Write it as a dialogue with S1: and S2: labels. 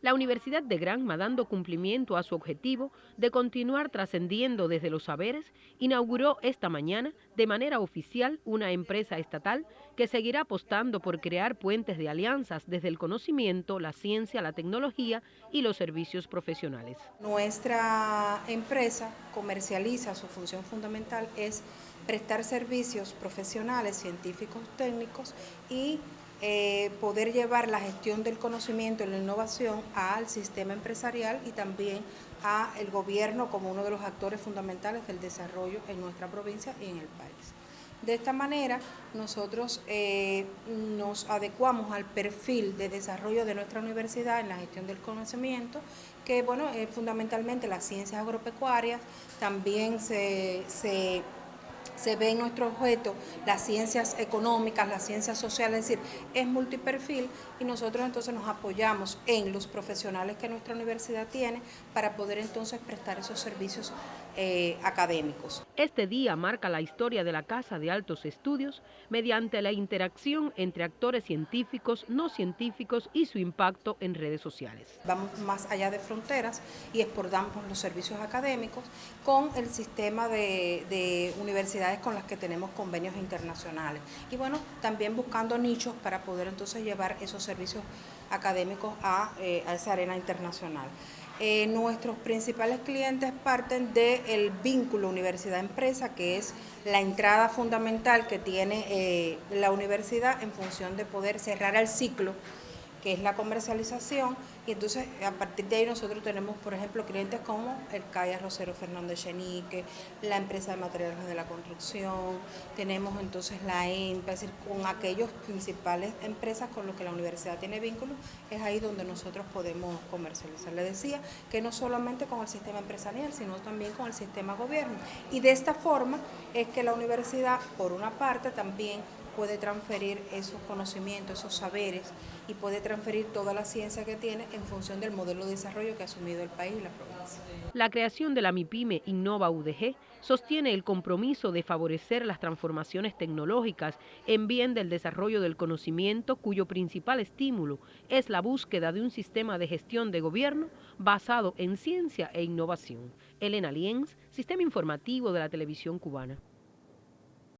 S1: La Universidad de Granma, dando cumplimiento a su objetivo de continuar trascendiendo desde los saberes, inauguró esta mañana de manera oficial una empresa estatal que seguirá apostando por crear puentes de alianzas desde el conocimiento, la ciencia, la tecnología y los servicios profesionales.
S2: Nuestra empresa comercializa, su función fundamental es prestar servicios profesionales, científicos, técnicos y eh, poder llevar la gestión del conocimiento y la innovación al sistema empresarial y también al gobierno como uno de los actores fundamentales del desarrollo en nuestra provincia y en el país. De esta manera, nosotros eh, nos adecuamos al perfil de desarrollo de nuestra universidad en la gestión del conocimiento, que bueno, es fundamentalmente las ciencias agropecuarias, también se ve en nuestro objeto las ciencias económicas, las ciencias sociales, es decir, es multiperfil y nosotros entonces nos apoyamos en los profesionales que nuestra universidad tiene para poder entonces prestar esos servicios eh, académicos.
S1: Este día marca la historia de la Casa de Altos Estudios mediante la interacción entre actores científicos, no científicos y su impacto en redes sociales.
S2: Vamos más allá de fronteras y exportamos los servicios académicos con el sistema de, de universidades con las que tenemos convenios internacionales. Y bueno, también buscando nichos para poder entonces llevar esos servicios académicos a, eh, a esa arena internacional. Eh, nuestros principales clientes parten del vínculo universidad-empresa, que es la entrada fundamental que tiene eh, la universidad en función de poder cerrar el ciclo es la comercialización, y entonces a partir de ahí nosotros tenemos, por ejemplo, clientes como el CAIA Rosero Fernández Chenique, la empresa de materiales de la construcción, tenemos entonces la ENPA, es decir, con aquellos principales empresas con los que la universidad tiene vínculos, es ahí donde nosotros podemos comercializar. Le decía que no solamente con el sistema empresarial, sino también con el sistema gobierno. Y de esta forma es que la universidad, por una parte, también puede transferir esos conocimientos, esos saberes y puede transferir toda la ciencia que tiene en función del modelo de desarrollo que ha asumido el país y la provincia.
S1: La creación de la MIPYME Innova UDG sostiene el compromiso de favorecer las transformaciones tecnológicas en bien del desarrollo del conocimiento cuyo principal estímulo es la búsqueda de un sistema de gestión de gobierno basado en ciencia e innovación. Elena Lienz, Sistema Informativo de la Televisión Cubana.